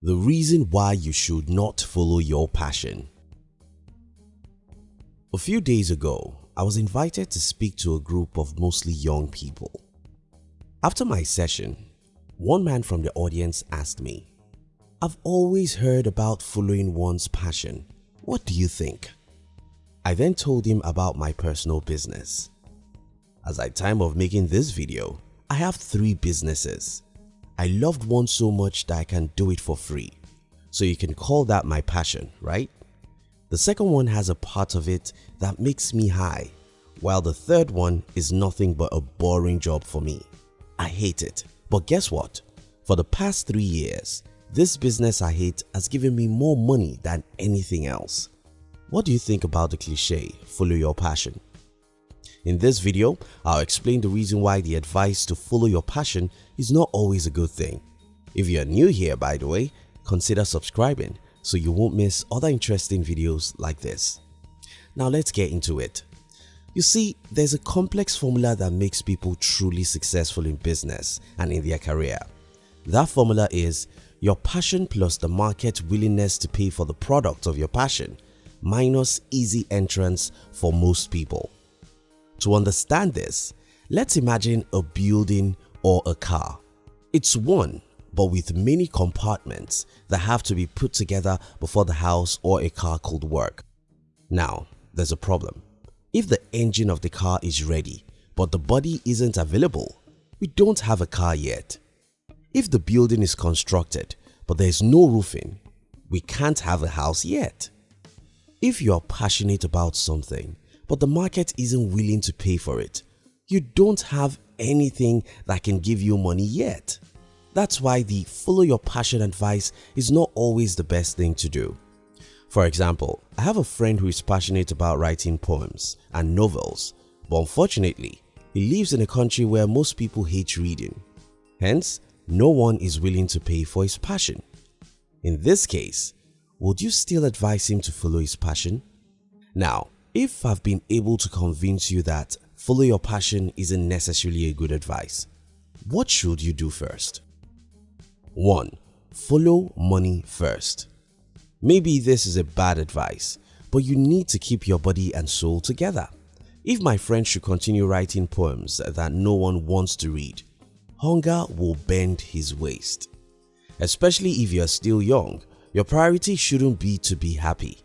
The reason why you should not follow your passion. A few days ago, I was invited to speak to a group of mostly young people. After my session, one man from the audience asked me, I've always heard about following one's passion. What do you think? I then told him about my personal business. As at time of making this video, I have three businesses. I loved one so much that I can do it for free. So you can call that my passion, right? The second one has a part of it that makes me high, while the third one is nothing but a boring job for me. I hate it. But guess what? For the past 3 years, this business I hate has given me more money than anything else. What do you think about the cliche, follow your passion? In this video, I'll explain the reason why the advice to follow your passion is not always a good thing. If you are new here by the way, consider subscribing so you won't miss other interesting videos like this. Now let's get into it. You see, there's a complex formula that makes people truly successful in business and in their career. That formula is your passion plus the market willingness to pay for the product of your passion minus easy entrance for most people. To understand this, let's imagine a building or a car. It's one but with many compartments that have to be put together before the house or a car could work. Now, there's a problem. If the engine of the car is ready but the body isn't available, we don't have a car yet. If the building is constructed but there's no roofing, we can't have a house yet. If you are passionate about something but the market isn't willing to pay for it, you don't have anything that can give you money yet. That's why the follow your passion advice is not always the best thing to do. For example, I have a friend who is passionate about writing poems and novels but unfortunately, he lives in a country where most people hate reading. Hence, no one is willing to pay for his passion. In this case, would you still advise him to follow his passion? Now, if I've been able to convince you that follow your passion isn't necessarily a good advice, what should you do first? 1. Follow money first. Maybe this is a bad advice, but you need to keep your body and soul together. If my friend should continue writing poems that no one wants to read, hunger will bend his waist. Especially if you are still young, your priority shouldn't be to be happy.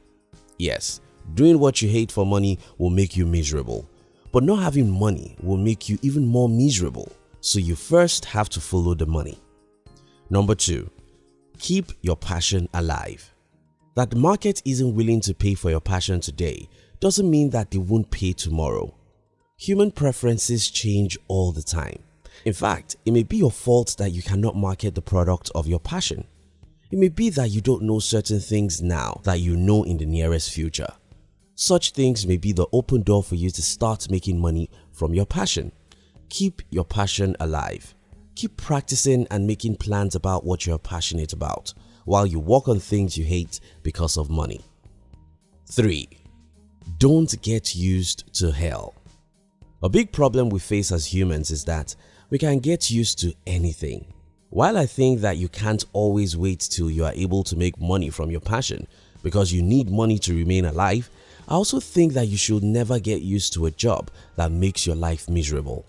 Yes, doing what you hate for money will make you miserable, but not having money will make you even more miserable so you first have to follow the money. Number 2. Keep your passion alive. That the market isn't willing to pay for your passion today doesn't mean that they won't pay tomorrow. Human preferences change all the time. In fact, it may be your fault that you cannot market the product of your passion. It may be that you don't know certain things now that you know in the nearest future. Such things may be the open door for you to start making money from your passion. Keep your passion alive. Keep practicing and making plans about what you're passionate about while you work on things you hate because of money. 3. Don't get used to hell. A big problem we face as humans is that we can get used to anything. While I think that you can't always wait till you are able to make money from your passion because you need money to remain alive, I also think that you should never get used to a job that makes your life miserable.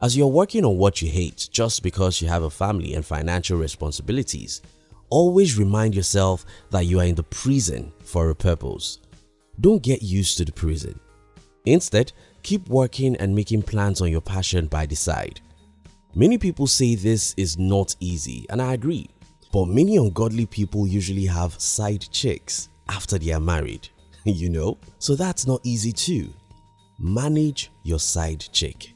As you're working on what you hate just because you have a family and financial responsibilities, always remind yourself that you are in the prison for a purpose. Don't get used to the prison. Instead, keep working and making plans on your passion by the side. Many people say this is not easy and I agree, but many ungodly people usually have side chicks after they are married, you know, so that's not easy too. Manage your side chick.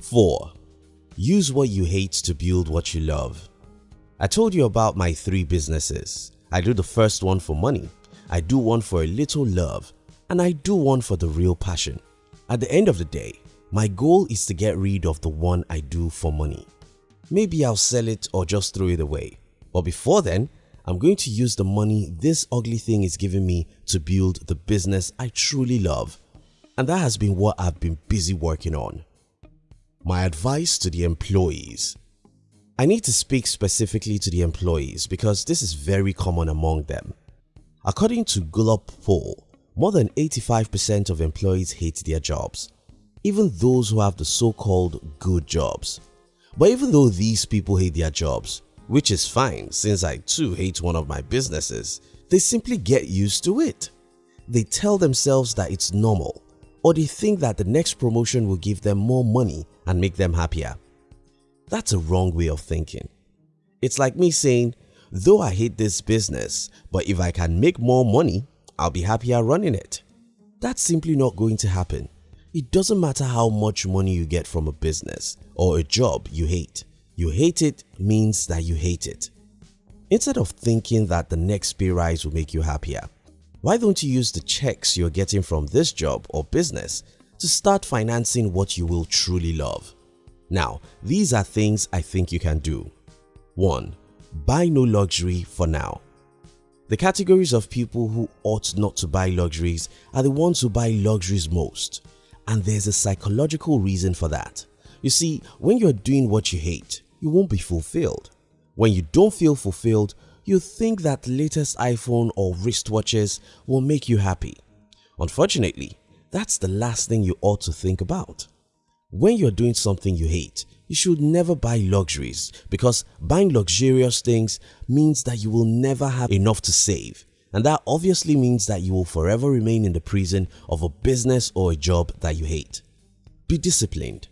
4. Use what you hate to build what you love. I told you about my three businesses. I do the first one for money, I do one for a little love and I do one for the real passion. At the end of the day, my goal is to get rid of the one I do for money. Maybe I'll sell it or just throw it away. But before then, I'm going to use the money this ugly thing is giving me to build the business I truly love. And that has been what I've been busy working on. My advice to the employees I need to speak specifically to the employees because this is very common among them. According to Gallup poll, more than 85% of employees hate their jobs, even those who have the so-called good jobs. But even though these people hate their jobs, which is fine since I too hate one of my businesses, they simply get used to it. They tell themselves that it's normal or they think that the next promotion will give them more money and make them happier. That's a wrong way of thinking. It's like me saying, though I hate this business, but if I can make more money, I'll be happier running it. That's simply not going to happen. It doesn't matter how much money you get from a business or a job you hate. You hate it means that you hate it. Instead of thinking that the next pay rise will make you happier, why don't you use the checks you're getting from this job or business to start financing what you will truly love? Now, these are things I think you can do. 1. Buy no luxury for now. The categories of people who ought not to buy luxuries are the ones who buy luxuries most and there's a psychological reason for that. You see, when you're doing what you hate, you won't be fulfilled. When you don't feel fulfilled, you think that latest iPhone or wristwatches will make you happy. Unfortunately, that's the last thing you ought to think about. When you're doing something you hate, you should never buy luxuries because buying luxurious things means that you will never have enough to save and that obviously means that you will forever remain in the prison of a business or a job that you hate. Be disciplined.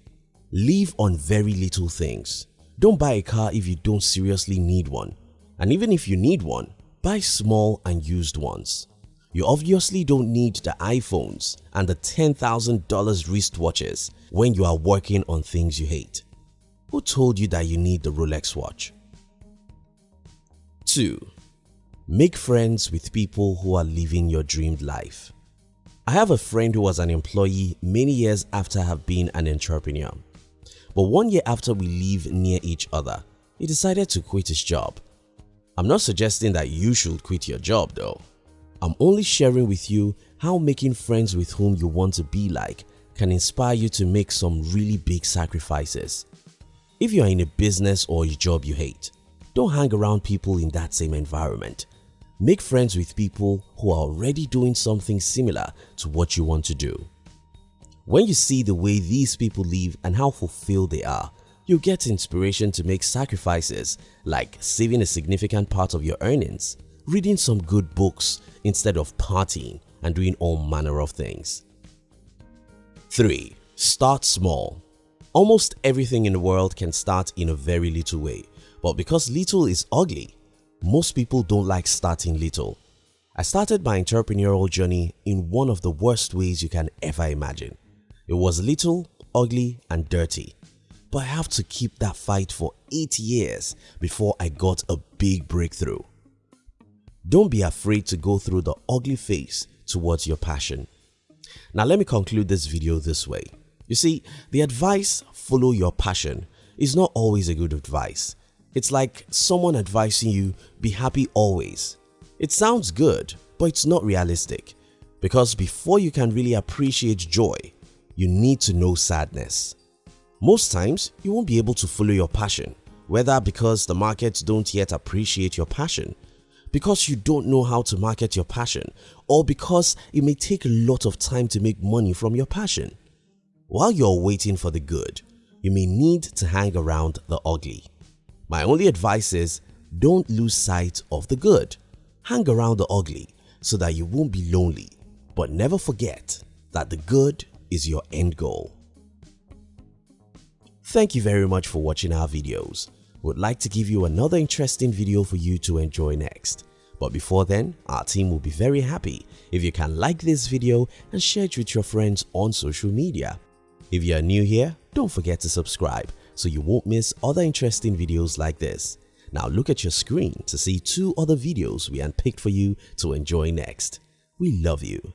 Live on very little things. Don't buy a car if you don't seriously need one and even if you need one, buy small and used ones. You obviously don't need the iPhones and the $10,000 wristwatches when you are working on things you hate. Who told you that you need the Rolex watch? 2. Make friends with people who are living your dreamed life. I have a friend who was an employee many years after I have been an entrepreneur. But one year after we live near each other, he decided to quit his job. I'm not suggesting that you should quit your job though. I'm only sharing with you how making friends with whom you want to be like can inspire you to make some really big sacrifices. If you are in a business or a job you hate, don't hang around people in that same environment. Make friends with people who are already doing something similar to what you want to do. When you see the way these people live and how fulfilled they are, you get inspiration to make sacrifices like saving a significant part of your earnings, reading some good books instead of partying and doing all manner of things. 3. Start small. Almost everything in the world can start in a very little way, but because little is ugly, most people don't like starting little. I started my entrepreneurial journey in one of the worst ways you can ever imagine. It was little, ugly and dirty. But I have to keep that fight for 8 years before I got a big breakthrough. Don't be afraid to go through the ugly phase towards your passion. Now let me conclude this video this way. You see, the advice follow your passion is not always a good advice it's like someone advising you be happy always. It sounds good, but it's not realistic because before you can really appreciate joy, you need to know sadness. Most times, you won't be able to follow your passion, whether because the markets don't yet appreciate your passion, because you don't know how to market your passion, or because it may take a lot of time to make money from your passion. While you're waiting for the good, you may need to hang around the ugly. My only advice is don't lose sight of the good. Hang around the ugly so that you won't be lonely but never forget that the good is your end goal. Thank you very much for watching our videos. We would like to give you another interesting video for you to enjoy next. But before then, our team will be very happy if you can like this video and share it with your friends on social media. If you are new here, don't forget to subscribe so you won't miss other interesting videos like this. Now look at your screen to see two other videos we unpicked for you to enjoy next. We love you.